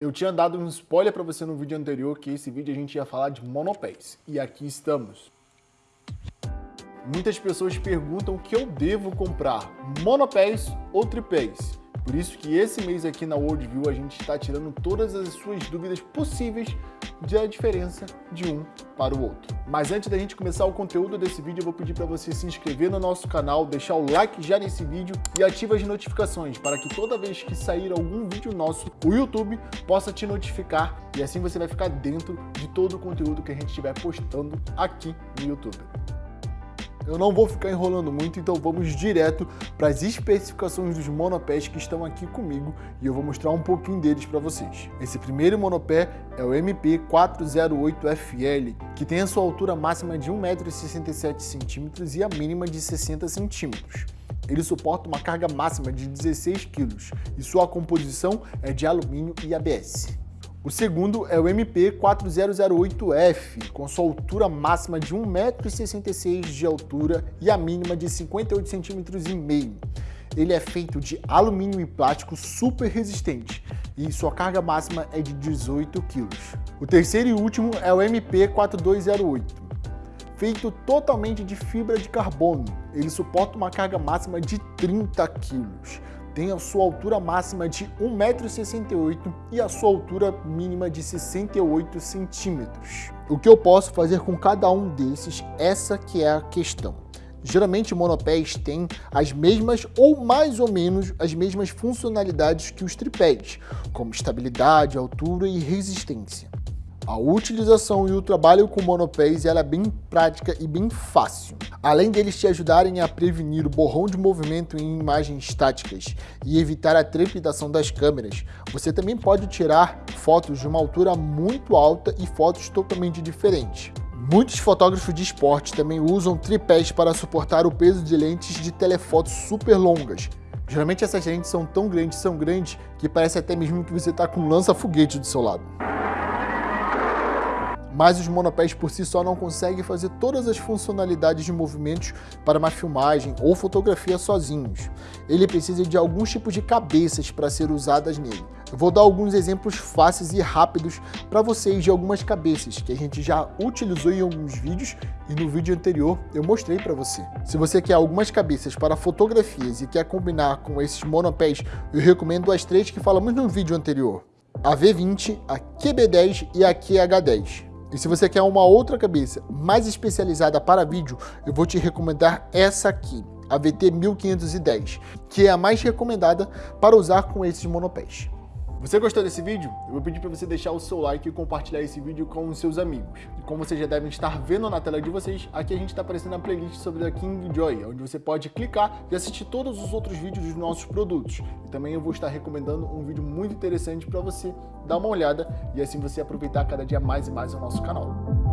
Eu tinha dado um spoiler para você no vídeo anterior que esse vídeo a gente ia falar de monopés. E aqui estamos. Muitas pessoas perguntam o que eu devo comprar, monopés ou tripés. Por isso que esse mês aqui na Worldview a gente está tirando todas as suas dúvidas possíveis da diferença de um para o outro. Mas antes da gente começar o conteúdo desse vídeo, eu vou pedir para você se inscrever no nosso canal, deixar o like já nesse vídeo e ativa as notificações para que toda vez que sair algum vídeo nosso, o YouTube possa te notificar e assim você vai ficar dentro de todo o conteúdo que a gente estiver postando aqui no YouTube. Eu não vou ficar enrolando muito, então vamos direto para as especificações dos monopés que estão aqui comigo e eu vou mostrar um pouquinho deles para vocês. Esse primeiro monopé é o MP408FL, que tem a sua altura máxima de 1,67m e a mínima de 60 centímetros. Ele suporta uma carga máxima de 16 kg e sua composição é de alumínio e ABS. O segundo é o MP4008F, com sua altura máxima de 1,66m de altura e a mínima de 58 cm. Ele é feito de alumínio e plástico super resistente e sua carga máxima é de 18 kg. O terceiro e último é o MP4208, feito totalmente de fibra de carbono. Ele suporta uma carga máxima de 30 kg tem a sua altura máxima de 1,68m e a sua altura mínima de 68 centímetros. O que eu posso fazer com cada um desses, essa que é a questão. Geralmente monopés têm as mesmas ou mais ou menos as mesmas funcionalidades que os tripés, como estabilidade, altura e resistência. A utilização e o trabalho com monopés ela é bem prática e bem fácil. Além deles te ajudarem a prevenir o borrão de movimento em imagens estáticas e evitar a trepidação das câmeras, você também pode tirar fotos de uma altura muito alta e fotos totalmente diferentes. Muitos fotógrafos de esporte também usam tripés para suportar o peso de lentes de telefotos super longas. Geralmente essas lentes são tão grandes, são grandes, que parece até mesmo que você está com um lança-foguete do seu lado mas os monopés por si só não conseguem fazer todas as funcionalidades de movimentos para uma filmagem ou fotografia sozinhos. Ele precisa de alguns tipos de cabeças para ser usadas nele. Eu vou dar alguns exemplos fáceis e rápidos para vocês de algumas cabeças que a gente já utilizou em alguns vídeos e no vídeo anterior eu mostrei para você. Se você quer algumas cabeças para fotografias e quer combinar com esses monopés, eu recomendo as três que falamos no vídeo anterior. A V20, a QB10 e a QH10. E se você quer uma outra cabeça mais especializada para vídeo, eu vou te recomendar essa aqui, a VT 1510, que é a mais recomendada para usar com esses monopés. Você gostou desse vídeo? Eu vou pedir para você deixar o seu like e compartilhar esse vídeo com os seus amigos. E como vocês já devem estar vendo na tela de vocês, aqui a gente está aparecendo a playlist sobre a King Joy, onde você pode clicar e assistir todos os outros vídeos dos nossos produtos. E também eu vou estar recomendando um vídeo muito interessante para você dar uma olhada e assim você aproveitar cada dia mais e mais o nosso canal.